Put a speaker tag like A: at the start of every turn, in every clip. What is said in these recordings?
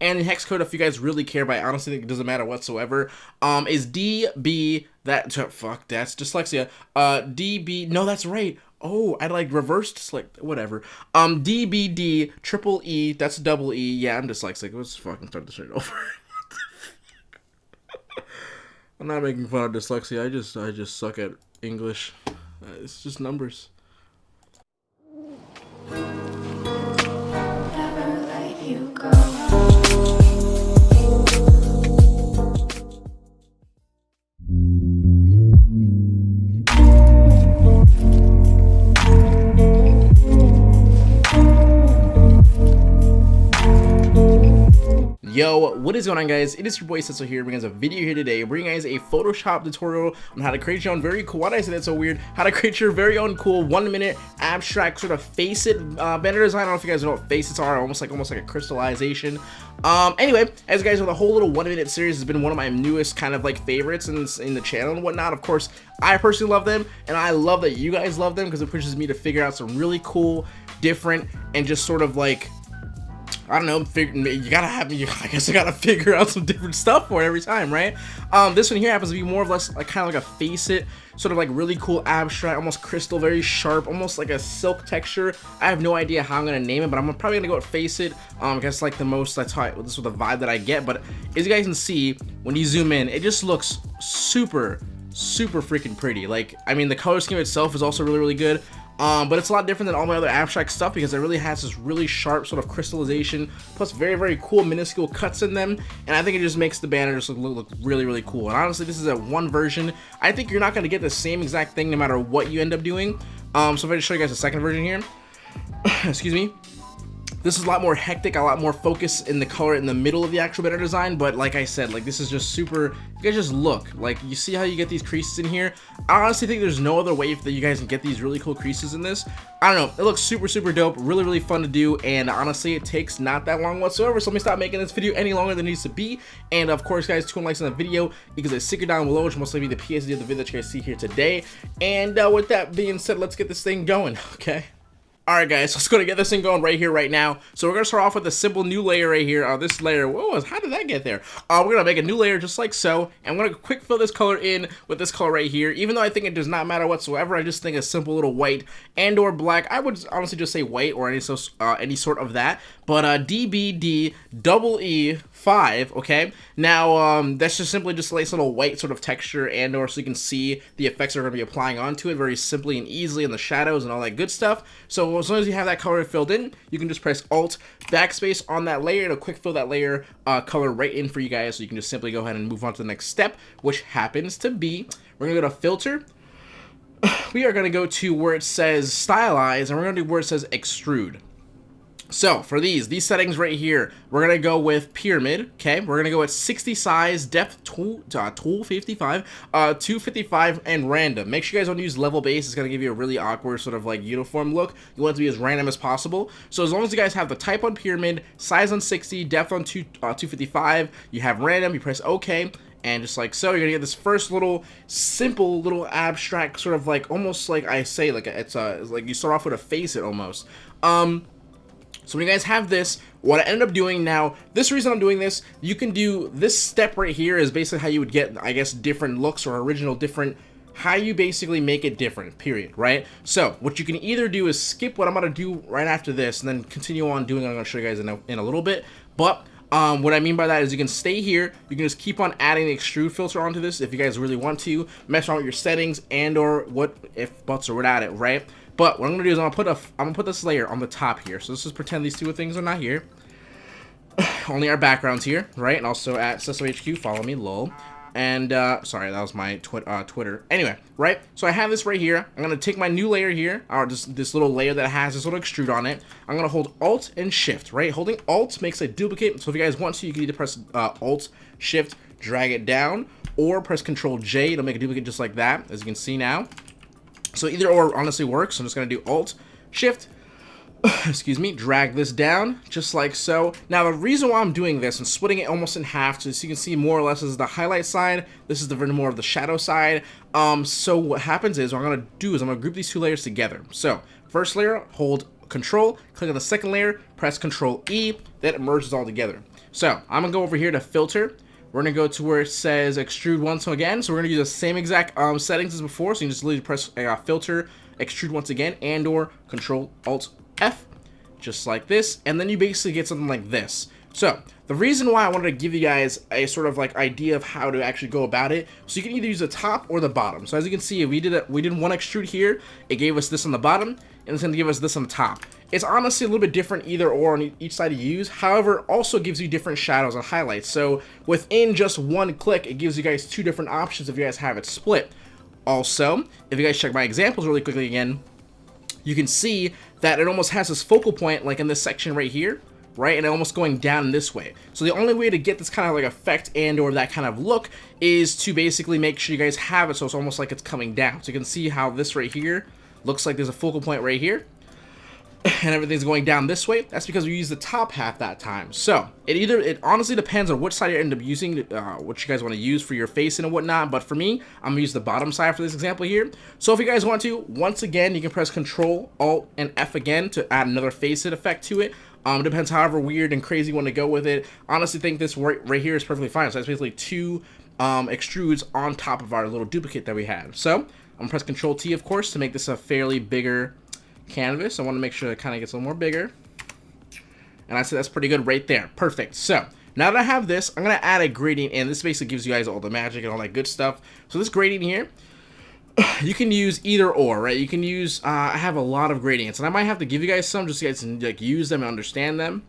A: and the hex code, if you guys really care, but I honestly think it doesn't matter whatsoever, um, is DB, that, fuck, that's dyslexia, uh, DB, no, that's right, Oh, I like reversed like whatever. Um, DBD triple E. That's double E. Yeah, I'm dyslexic. Let's fucking start this shit over. I'm not making fun of dyslexia. I just I just suck at English. Uh, it's just numbers. What is going on guys? It is your boy Cecil here, bringing us a video here today, bringing guys a Photoshop tutorial on how to create your own very cool, why did I say that so weird? How to create your very own cool one minute abstract sort of facet uh, banner design. I don't know if you guys know what faces are, almost like almost like a crystallization. Um, anyway, as you guys know, the whole little one minute series has been one of my newest kind of like favorites in, in the channel and whatnot. Of course, I personally love them and I love that you guys love them because it pushes me to figure out some really cool, different, and just sort of like I don't know, figure, you gotta have, you, I guess I gotta figure out some different stuff for it every time, right? Um, this one here happens to be more or less like kind of like a facet, sort of like really cool abstract, almost crystal, very sharp, almost like a silk texture. I have no idea how I'm gonna name it, but I'm probably gonna go with facet. Um, I guess like the most, that's how, I, this is the vibe that I get, but as you guys can see, when you zoom in, it just looks super, super freaking pretty. Like, I mean, the color scheme itself is also really, really good. Um, but it's a lot different than all my other abstract stuff because it really has this really sharp sort of crystallization plus very very cool minuscule cuts in them. And I think it just makes the banner just look, look really really cool. And honestly this is a one version. I think you're not going to get the same exact thing no matter what you end up doing. Um, so if I just show you guys a second version here excuse me this is a lot more hectic, a lot more focus in the color in the middle of the actual banner design, but like I said, like this is just super, you guys just look, like you see how you get these creases in here? I honestly think there's no other way that you guys can get these really cool creases in this. I don't know, it looks super, super dope, really, really fun to do, and honestly, it takes not that long whatsoever, so let me stop making this video any longer than it needs to be, and of course, guys, 200 likes on the video, because I it down below, which most likely be the PSD of the video that you guys see here today, and uh, with that being said, let's get this thing going, okay? Alright guys, let's go to get this thing going right here, right now. So we're going to start off with a simple new layer right here. Uh, this layer, whoa, how did that get there? Uh, we're going to make a new layer just like so. And I'm going to quick fill this color in with this color right here. Even though I think it does not matter whatsoever, I just think a simple little white and or black. I would honestly just say white or any, so, uh, any sort of that. But uh, DBD double E 5, okay? Now, um, that's just simply just a nice little white sort of texture and or so you can see the effects are going to be applying onto it very simply and easily in the shadows and all that good stuff. So as long as you have that color filled in, you can just press Alt Backspace on that layer. It'll quick fill that layer uh, color right in for you guys. So you can just simply go ahead and move on to the next step, which happens to be, we're going to go to Filter, we are going to go to where it says stylize and we're going to do where it says extrude. So for these, these settings right here, we're going to go with pyramid, okay? We're going to go with 60 size, depth tool, uh, tool 55, uh, 255, and random. Make sure you guys don't use level base. It's going to give you a really awkward sort of like uniform look. You want it to be as random as possible. So as long as you guys have the type on pyramid, size on 60, depth on two, uh, 255, you have random, you press OK, and just like so you're gonna get this first little simple little abstract sort of like almost like I say like it's a it's like you start off with a facet almost um so when you guys have this, what I ended up doing now, this reason I'm doing this, you can do this step right here is basically how you would get, I guess, different looks or original different how you basically make it different, period, right? So, what you can either do is skip what I'm to do right after this and then continue on doing what I'm to show you guys in a, in a little bit, but um, what I mean by that is you can stay here, you can just keep on adding the extrude filter onto this if you guys really want to, mess around with your settings and or what if buts are without it, right? But what I'm gonna do is I'm gonna put a I'm gonna put this layer on the top here. So let's just pretend these two things are not here. Only our backgrounds here, right? And also at HQ, follow me, lol. And, uh, sorry, that was my twi uh, Twitter. Anyway, right? So I have this right here. I'm to take my new layer here, or just this little layer that has this little extrude on it. I'm to hold Alt and Shift, right? Holding Alt makes a duplicate. So if you guys want to, you can either press uh, Alt, Shift, drag it down, or press Control J. It'll make a duplicate just like that, as you can see now. So either or honestly works. I'm just going to do Alt, Shift, excuse me, drag this down, just like so. Now, the reason why I'm doing this and splitting it almost in half, so you can see more or less is the highlight side, this is the more of the shadow side. Um, so what happens is, what I'm to do is I'm to group these two layers together. So, first layer, hold Control, click on the second layer, press Control E, that merges all together. So I'm gonna go over here to filter. We're gonna go to where it says extrude once again. So we're gonna use the same exact um, settings as before. So you just literally press uh, filter, extrude once again, and or control alt F, just like this. And then you basically get something like this. So, the reason why I wanted to give you guys a sort of like idea of how to actually go about it, so you can either use the top or the bottom. So as you can see, we did a, we did one extrude here, it gave us this on the bottom, and it's going to give us this on the top. It's honestly a little bit different either or on each side you use, however, also gives you different shadows and highlights. So within just one click, it gives you guys two different options if you guys have it split. Also, if you guys check my examples really quickly again, you can see that it almost has this focal point like in this section right here right? And almost going down this way. So the only way to get this kind of like effect and or that kind of look is to basically make sure you guys have it so it's almost like it's coming down. So you can see how this right here looks like there's a focal point right here and everything's going down this way, that's because we use the top half that time. So, it either, it honestly depends on which side you end up using, uh, what you guys want to use for your face and whatnot, but for me, I'm to use the bottom side for this example here. So if you guys want to, once again, you can press Control, Alt, and F again to add another facet effect to it. Um, depends however weird and crazy you want to go with it. Honestly think this right, right here is perfectly fine. So that's basically two um, extrudes on top of our little duplicate that we had. So I'm gonna press Control T of course to make this a fairly bigger canvas. I want to make sure it kind of gets a little more bigger. And I said that's pretty good right there. Perfect. So now that I have this, I'm going to add a gradient in. This basically gives you guys all the magic and all that good stuff. So this gradient here, you can use either or, right? You can use, uh, I have a lot of gradients, and I might have to give you guys some just so you guys can like, use them and understand them.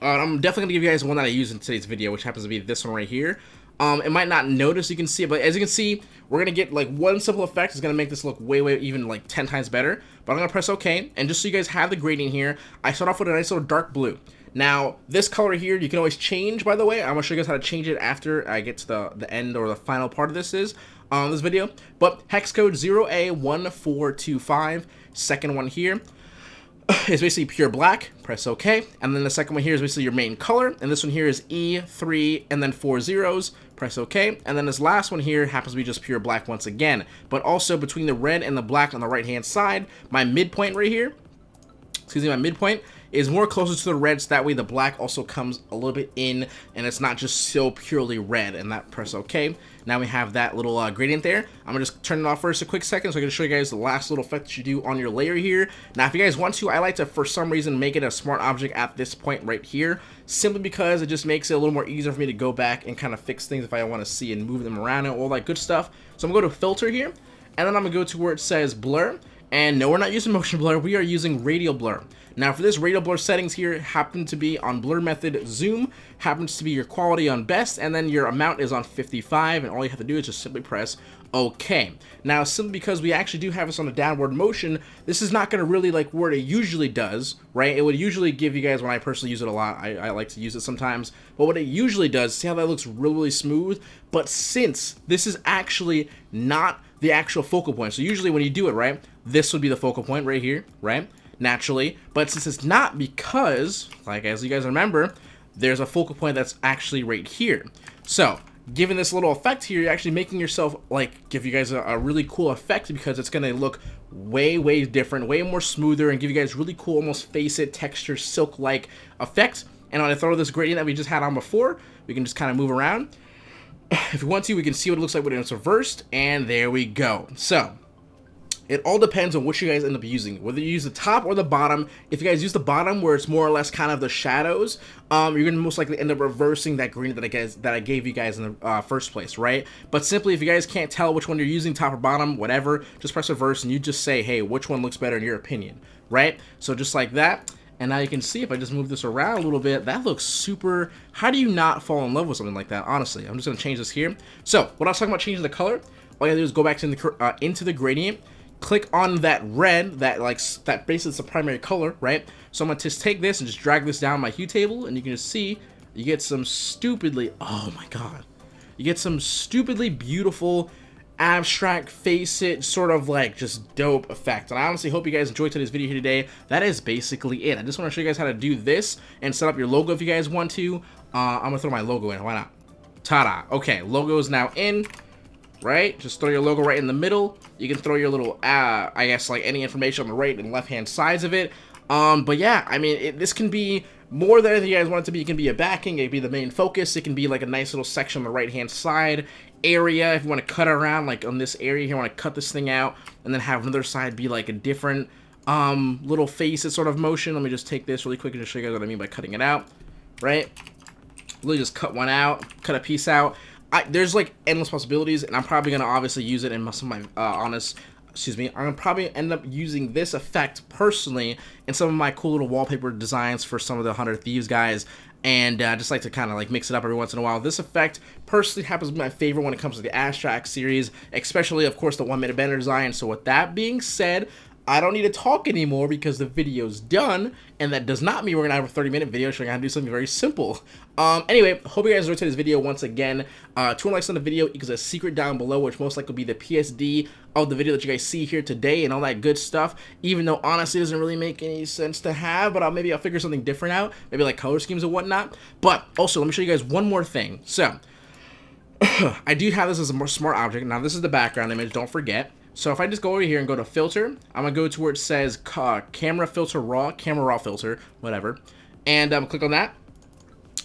A: Uh, I'm definitely going to give you guys one that I use in today's video, which happens to be this one right here. Um, it might not notice you can see it, but as you can see, we're to get like one simple effect is to make this look way, way, even like 10 times better. But I'm to press OK, and just so you guys have the gradient here, I start off with a nice little dark blue. Now, this color here, you can always change, by the way. I'm to show you guys how to change it after I get to the, the end or the final part of this is on this video. But hex code 0A1425, second one here is basically pure black, press OK, and then the second one here is basically your main color, and this one here is E3 and then four zeros, press OK, and then this last one here happens to be just pure black once again, but also between the red and the black on the right hand side, my midpoint right here, excuse me, my midpoint is more closer to the red, so that way the black also comes a little bit in, and it's not just so purely red, and that press OK. Now we have that little uh, gradient there. I'm gonna just turn it off for just a quick second so I can show you guys the last little effect that you do on your layer here. Now if you guys want to, I like to for some reason make it a smart object at this point right here, simply because it just makes it a little more easier for me to go back and kind of fix things if I want to see and move them around and all that good stuff. So I'm gonna go to filter here, and then I'm gonna go to where it says blur, and no, we're not using motion blur, we are using radial blur. Now for this radial blur settings here happen to be on blur method zoom, happens to be your quality on best, and then your amount is on 55, and all you have to do is just simply press OK. Now, simply because we actually do have this on a downward motion, this is not going to really like what it usually does, right? It would usually give you guys, when I personally use it a lot, I, I like to use it sometimes, but what it usually does, see how that looks really, really smooth? But since this is actually not the actual focal point, so usually when you do it, right, this would be the focal point right here, right? naturally, but since it's not because, like as you guys remember, there's a focal point that's actually right here. So, given this little effect here, you're actually making yourself, like, give you guys a, a really cool effect because it's going to look way, way different, way more smoother, and give you guys really cool, almost facet, texture, silk-like effect. And when I throw this gradient that we just had on before, we can just kind of move around. If we want to, we can see what it looks like when it's reversed, and there we go. So, it all depends on what you guys end up using, whether you use the top or the bottom. If you guys use the bottom where it's more or less kind of the shadows, um, you're gonna most likely end up reversing that green that I guys that I gave you guys in the uh, first place, right? But simply, if you guys can't tell which one you're using, top or bottom, whatever, just press reverse and you just say, hey, which one looks better in your opinion, right? So just like that. And now you can see if I just move this around a little bit, that looks super, how do you not fall in love with something like that, honestly? I'm just gonna change this here. So, when I was talking about changing the color, all you gotta do is go back to the, uh, into the gradient, click on that red, that like that basically is the primary color, right? So I'm gonna just take this and just drag this down my hue table, and you can just see you get some stupidly, oh my god, you get some stupidly beautiful abstract facet sort of like just dope effect and i honestly hope you guys enjoyed today's video here today that is basically it i just want to show you guys how to do this and set up your logo if you guys want to uh, i'm gonna throw my logo in why not ta-da okay logo is now in right? Just throw your logo right in the middle. You can throw your little, uh, I guess, like any information on the right and left-hand sides of it. Um, but yeah, I mean, it, this can be more than anything you guys want it to be. It can be a backing, it can be the main focus, it can be like a nice little section on the right hand side area if you want to cut around like on this area here, I want to cut this thing out and then have another side be like a different um, little faces sort of motion. Let me just take this really quick and just show you guys what I mean by cutting it out, right? Literally just cut one out, cut a piece out. I, there's like endless possibilities and I'm probably going to obviously use it in some of my uh, honest excuse me, I'm probably end up using this effect personally in some of my cool little wallpaper designs for some of the 100 Thieves guys and uh, just like to kind of like mix it up every once in a while. This effect personally happens to be my favorite when it comes to the Abstract series, especially of course the one minute banner design. So with that being said, I don't need to talk anymore because the video's done, and that does not mean we're gonna have a 30 minute video showing how to do something very simple. Um, anyway, hope you guys enjoyed today's video once again. Uh, 200 likes on the video equals a secret down below, which most likely will be the PSD of the video that you guys see here today and all that good stuff, even though honestly it doesn't really make any sense to have, but I'll, maybe I'll figure something different out, maybe like color schemes and whatnot. But also, let me show you guys one more thing. So, I do have this as a smart object. Now, this is the background image, don't forget. So if I just go over here and go to filter, I'm gonna go to where it says uh, camera filter raw, camera raw filter, whatever, and um, click on that.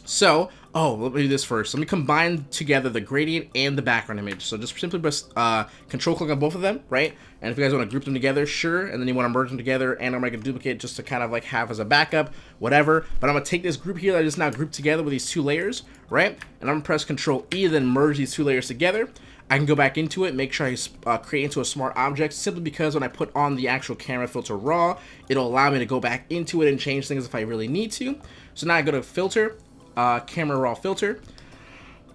A: So, oh, let me do this first. Let me combine together the gradient and the background image. So just simply press uh, control click on both of them, right? And if you guys want to group them together, sure. And then you want to merge them together and I'm going to duplicate just to kind of like have as a backup, whatever. But I'm going to take this group here that I just now grouped together with these two layers, right? And I'm going to press control E, then merge these two layers together. I can go back into it, make sure I uh, create into a smart object, simply because when I put on the actual camera filter raw, it'll allow me to go back into it and change things if I really need to. So now I go to filter, uh, camera raw filter,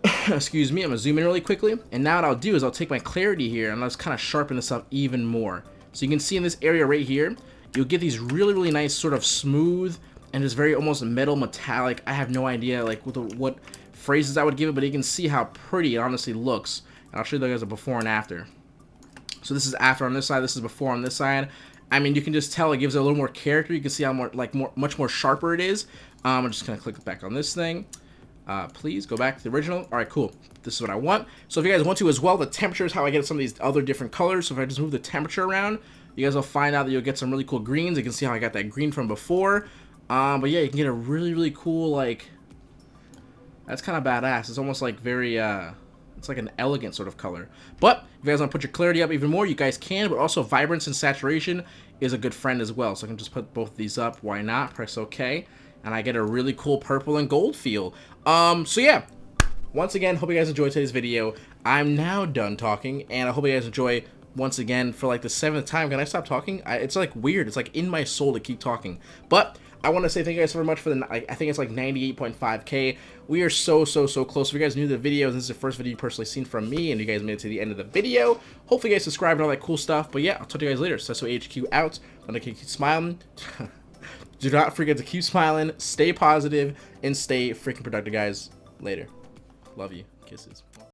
A: excuse me, I'm gonna zoom in really quickly, and now what I'll do is I'll take my clarity here and let's kind of sharpen this up even more. So you can see in this area right here, you'll get these really, really nice sort of smooth and just very almost metal metallic. I have no idea like what, the, what phrases I would give it, but you can see how pretty it honestly looks. I'll show you guys a before and after. So this is after on this side, this is before on this side. I mean, you can just tell it gives it a little more character. You can see how more, like, more, much more sharper it is. Um, I'm just gonna click back on this thing. Uh, please go back to the original. All right, cool. This is what I want. So if you guys want to as well, the temperature is how I get some of these other different colors. So if I just move the temperature around, you guys will find out that you'll get some really cool greens. You can see how I got that green from before. Um, but yeah, you can get a really, really cool, like, that's kind of badass. It's almost like very, uh, it's like an elegant sort of color. But if you guys want to put your clarity up even more, you guys can. But also vibrance and saturation is a good friend as well. So I can just put both these up. Why not? Press OK. And I get a really cool purple and gold feel. Um, so yeah. Once again, hope you guys enjoyed today's video. I'm now done talking. And I hope you guys enjoy once again for like the seventh time. Can I stop talking? I, it's like weird. It's like in my soul to keep talking. But I want to say thank you guys so much for the, I, think it's like 98.5k. We are so, so, so close. If you guys new to the video, this is the first video you personally seen from me, and you guys made it to the end of the video. Hopefully you guys subscribe and all that cool stuff. But yeah, I'll talk to you guys later. Sesso HQ out. I'm going to keep smiling. Do not forget to keep smiling, stay positive, and stay freaking productive, guys. Later. Love you. Kisses.